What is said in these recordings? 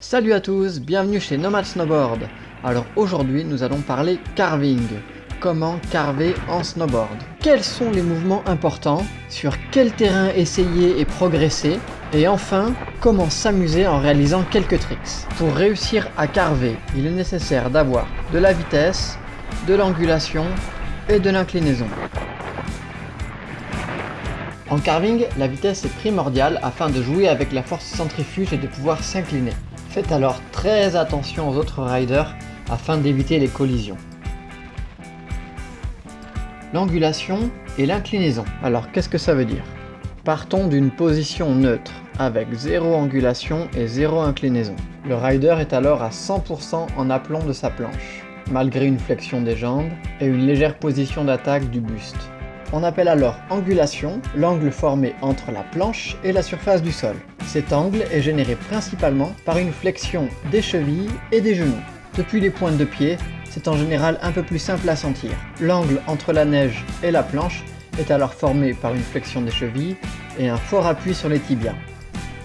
Salut à tous, bienvenue chez Nomad Snowboard. Alors aujourd'hui nous allons parler carving. Comment carver en snowboard? Quels sont les mouvements importants? Sur quel terrain essayer et progresser? Et enfin, comment s'amuser en réalisant quelques tricks Pour réussir à carver, il est nécessaire d'avoir de la vitesse, de l'angulation et de l'inclinaison. En carving, la vitesse est primordiale afin de jouer avec la force centrifuge et de pouvoir s'incliner. Faites alors très attention aux autres riders afin d'éviter les collisions. L'angulation et l'inclinaison. Alors qu'est-ce que ça veut dire? Partons d'une position neutre avec zéro angulation et zéro inclinaison. Le rider est alors à 100% en aplomb de sa planche, malgré une flexion des jambes et une légère position d'attaque du buste. On appelle alors angulation l'angle formé entre la planche et la surface du sol. Cet angle est généré principalement par une flexion des chevilles et des genoux. Depuis les pointes de pied, c'est en général un peu plus simple à sentir. L'angle entre la neige et la planche est alors formé par une flexion des chevilles et un fort appui sur les tibias.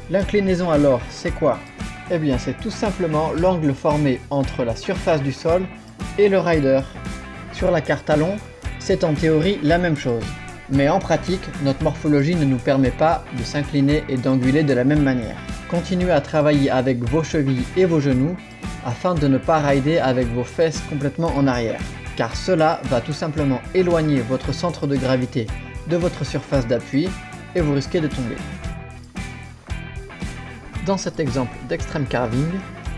L'inclinaison alors, c'est quoi? Eh bien c'est tout simplement l'angle formé entre la surface du sol et le rider. Sur la carte talon, c'est en théorie la même chose. Mais en pratique, notre morphologie ne nous permet pas de s'incliner et d'anguler de la même manière. Continuez à travailler avec vos chevilles et vos genoux afin de ne pas rider avec vos fesses complètement en arrière, car cela va tout simplement éloigner votre centre de gravité de votre surface d'appui et vous risquez de tomber. Dans cet exemple d'extreme carving,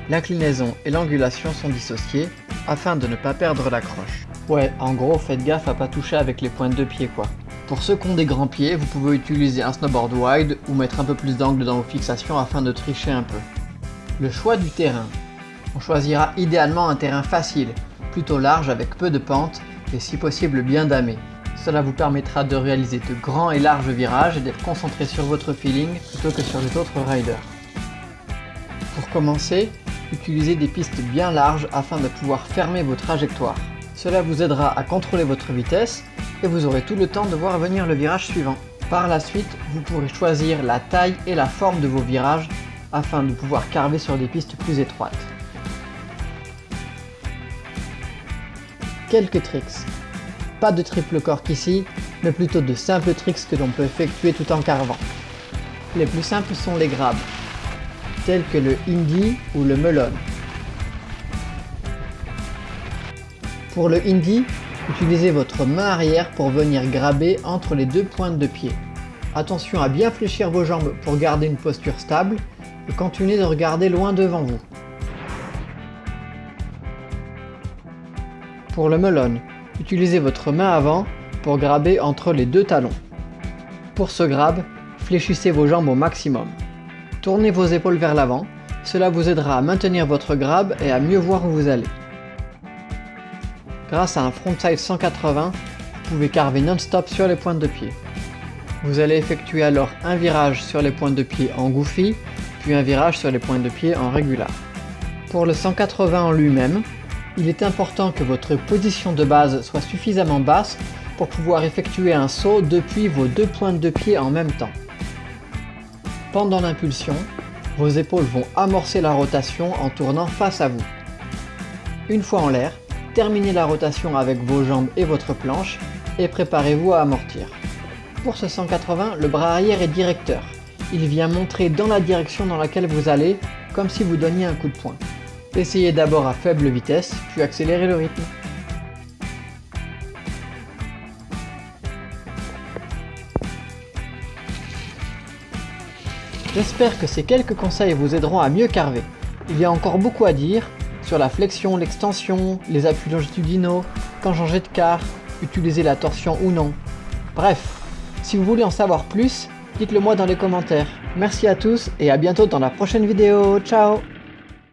l'inclinaison et l'angulation sont dissociées afin de ne pas perdre l'accroche. Ouais, en gros, faites gaffe à pas toucher avec les pointes de pied quoi. Pour ceux qui ont des grands pieds, vous pouvez utiliser un snowboard wide ou mettre un peu plus d'angle dans vos fixations afin de tricher un peu. Le choix du terrain. On choisira idéalement un terrain facile, plutôt large avec peu de pentes et si possible bien damé. Cela vous permettra de réaliser de grands et larges virages et d'être concentré sur votre feeling plutôt que sur les autres riders. Pour commencer, utilisez des pistes bien larges afin de pouvoir fermer vos trajectoires. Cela vous aidera à contrôler votre vitesse et vous aurez tout le temps de voir venir le virage suivant. Par la suite, vous pourrez choisir la taille et la forme de vos virages afin de pouvoir carver sur des pistes plus étroites. Quelques tricks. Pas de triple cork ici, mais plutôt de simples tricks que l'on peut effectuer tout en carvant. Les plus simples sont les grabs, tels que le Indie ou le Melon. Pour le Indie, utilisez votre main arrière pour venir graber entre les deux pointes de pied. Attention à bien fléchir vos jambes pour garder une posture stable et continuez de regarder loin devant vous. Pour le melon, utilisez votre main avant pour graber entre les deux talons. Pour ce grab, fléchissez vos jambes au maximum. Tournez vos épaules vers l'avant, cela vous aidera à maintenir votre grab et à mieux voir où vous allez. Grâce à un frontside 180, vous pouvez carver non-stop sur les pointes de pied. Vous allez effectuer alors un virage sur les pointes de pied en goofy, puis un virage sur les pointes de pied en régular. Pour le 180 en lui-même, il est important que votre position de base soit suffisamment basse pour pouvoir effectuer un saut depuis vos deux pointes de pied en même temps. Pendant l'impulsion, vos épaules vont amorcer la rotation en tournant face à vous. Une fois en l'air, terminez la rotation avec vos jambes et votre planche et préparez-vous à amortir. Pour ce 180, le bras arrière est directeur. Il vient montrer dans la direction dans laquelle vous allez, comme si vous donniez un coup de poing. Essayez d'abord à faible vitesse, puis accélérez le rythme. J'espère que ces quelques conseils vous aideront à mieux carver. Il y a encore beaucoup à dire, sur la flexion, l'extension, les appuis longitudinaux, quand changer de quart, utiliser la torsion ou non. Bref, si vous voulez en savoir plus, dites-le moi dans les commentaires. Merci à tous et à bientôt dans la prochaine vidéo. Ciao